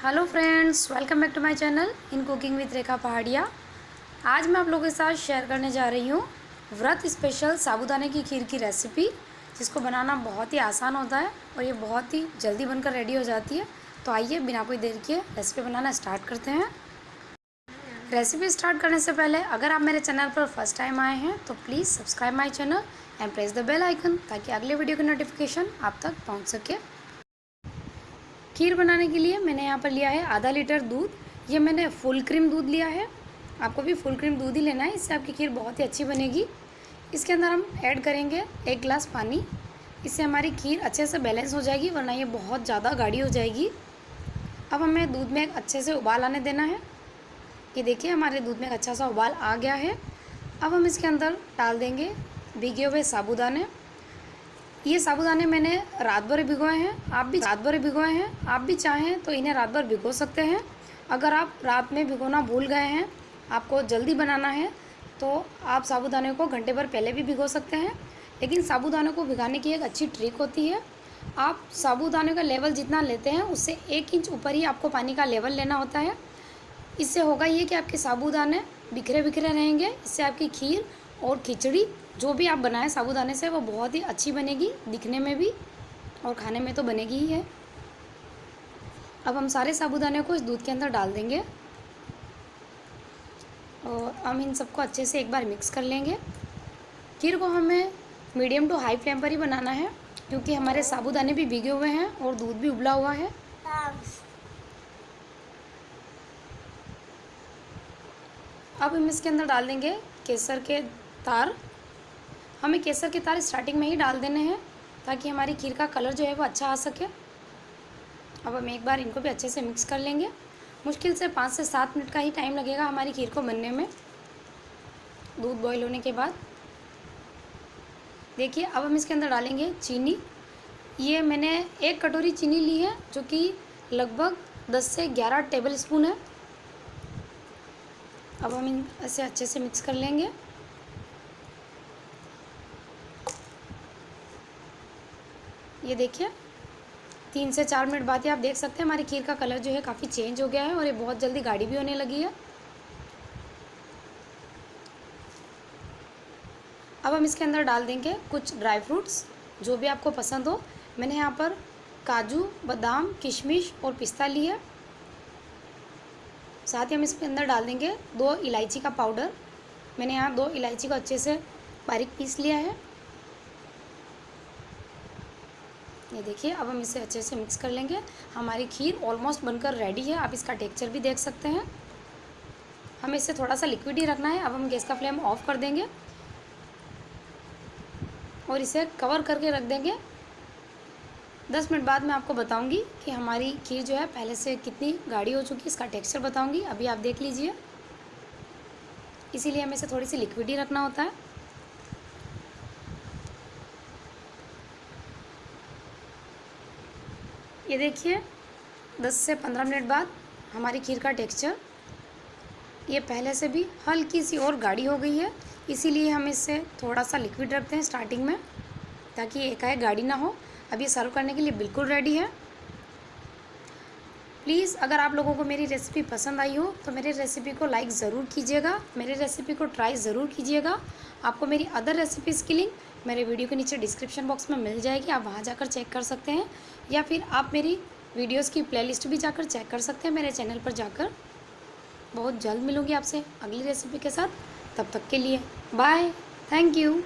Hello friends welcome back to my channel in cooking with Rekha Paharia आज मैं आप लोगों के साथ शेयर करने जा रही हूँ व्रत स्पेशल साबूदाने की खीर की रेसिपी जिसको बनाना बहुत ही आसान होता है और ये बहुत ही जल्दी बनकर रेडी हो जाती है। तो आइए, बिना कोई देर के रेसिपी बनाना स्टार्ट करते हैं। रेसिपी स्टार्ट करने से पहले, अगर आप मेरे चैनल पर फ़र्स्ट टाइम आए हैं तो please subscribe my channel and press the bell icon ताकि अगले वीडियो की नोटिफिकेशन आप तक पहुँच सके। खीर बनाने के लिए मैंने यहाँ पर लिया है आधा लीटर दूध। ये मैंने फुल क्रीम दूध लिया है। आपको भी फुल क्रीम दूध ही लेना है, इससे आपकी खीर बहुत ही अच्छी बनेगी। इसके अंदर हम ऐड करेंगे एक गिलास पानी। इससे हमारी खीर अच्छे से बैलेंस हो जाएगी, वरना ये बहुत ज़्यादा गाढ़ी हो जाएगी। अब हमें दूध में एक अच्छे से उबाल आने देना है। ये देखिए, हमारे दूध में एक अच्छा सा उबाल आ गया है। अब हम इसके अंदर डाल देंगे भीगे हुए साबुदाने। ये साबुदाने मैंने रात भर भिगोए हैं। आप भी रात भर भिगोए हैं। आप भी चाहें तो इन्हें रात भर भिगो सकते हैं। अगर आप रात में भिगोना भूल गए हैं, आपको जल्दी बनाना है तो आप साबुदाने को घंटे भर पहले भी भिगो सकते हैं। लेकिन साबुदाने को भिगाने की एक अच्छी ट्रिक होती है। आप साबुदाने का लेवल जितना लेते हैं, उससे एक इंच ऊपर ही आपको पानी का लेवल लेना होता है। इससे होगा ये कि आपके साबुदाने बिखरे बिखरे रहेंगे। इससे आपकी खीर और खिचड़ी, जो भी आप बनाएँ साबुदाने से, वो बहुत ही अच्छी बनेगी, दिखने में भी और खाने में तो बनेगी ही है। अब हम सारे साबुदाने को इस दूध के अंदर डाल देंगे और हम इन सबको अच्छे से एक बार मिक्स कर लेंगे। खीर को हमें मीडियम टू हाई फ्लेम पर ही बनाना है, क्योंकि हमारे साबुदाने भी भीगे हुए हैं और दूध भी उबला हुआ है। अब हम इसके अंदर डाल देंगे केसर के तार। हमें केसर के तार स्टार्टिंग में ही डाल देने हैं, ताकि हमारी खीर का कलर जो है वो अच्छा आ सके। अब हम एक बार इनको भी अच्छे से मिक्स कर लेंगे। मुश्किल से पाँच से सात मिनट का ही टाइम लगेगा हमारी खीर को बनने में। दूध बॉईल होने के बाद। देखिए, अब हम इसके अंदर डालेंगे चीनी। ये मैंने एक कटोरी चीनी ली है, जो कि लगभग दस से ग्यारह टेबल स्पून है। अब हम इन इसे अच्छे से मिक्स कर लेंगे। ये देखिए, तीन से चार मिनट बाद ही आप देख सकते हैं हमारी खीर का कलर जो है काफ़ी चेंज हो गया है और ये बहुत जल्दी गाढ़ी भी होने लगी है। अब हम इसके अंदर डाल देंगे कुछ ड्राई फ्रूट्स, जो भी आपको पसंद हो। मैंने यहाँ पर काजू, बादाम, किशमिश और पिस्ता ली है। साथ ही हम इसके अंदर डाल देंगे दो इलायची का पाउडर। मैंने यहाँ दो इलायची को अच्छे से बारीक पीस लिया है। ये देखिए, अब हम इसे अच्छे से मिक्स कर लेंगे। हमारी खीर ऑलमोस्ट बनकर रेडी है। आप इसका टेक्सचर भी देख सकते हैं। हमें इसे थोड़ा सा लिक्विड ही रखना है। अब हम गैस का फ्लेम ऑफ़ कर देंगे और इसे कवर करके रख देंगे। दस मिनट बाद मैं आपको बताऊँगी कि हमारी खीर जो है, पहले से कितनी गाढ़ी हो चुकी है, इसका टेक्सचर बताऊँगी। अभी आप देख लीजिए। इसीलिए हमें इसे थोड़ी सी लिक्विड ही रखना होता है। ये देखिए 10 से 15 मिनट बाद हमारी खीर का टेक्सचर। ये पहले से भी हल्की सी और गाढ़ी हो गई है, इसीलिए हम इससे थोड़ा सा लिक्विड रखते हैं स्टार्टिंग में, ताकि एकाएक गाढ़ी ना हो। अब ये सर्व करने के लिए बिल्कुल रेडी है। प्लीज़ अगर आप लोगों को मेरी रेसिपी पसंद आई हो तो मेरे रेसिपी को लाइक ज़रूर कीजिएगा, मेरे रेसिपी को ट्राई ज़रूर कीजिएगा। आपको मेरी अदर रेसिपीज़ की लिंक मेरे वीडियो के नीचे डिस्क्रिप्शन बॉक्स में मिल जाएगी, आप वहाँ जाकर चेक कर सकते हैं। या फिर आप मेरी वीडियोस की प्लेलिस्ट भी जाकर चेक कर सकते हैं मेरे चैनल पर जाकर। बहुत जल्द मिलूँगी आपसे अगली रेसिपी के साथ। तब तक के लिए बाय थैंक यू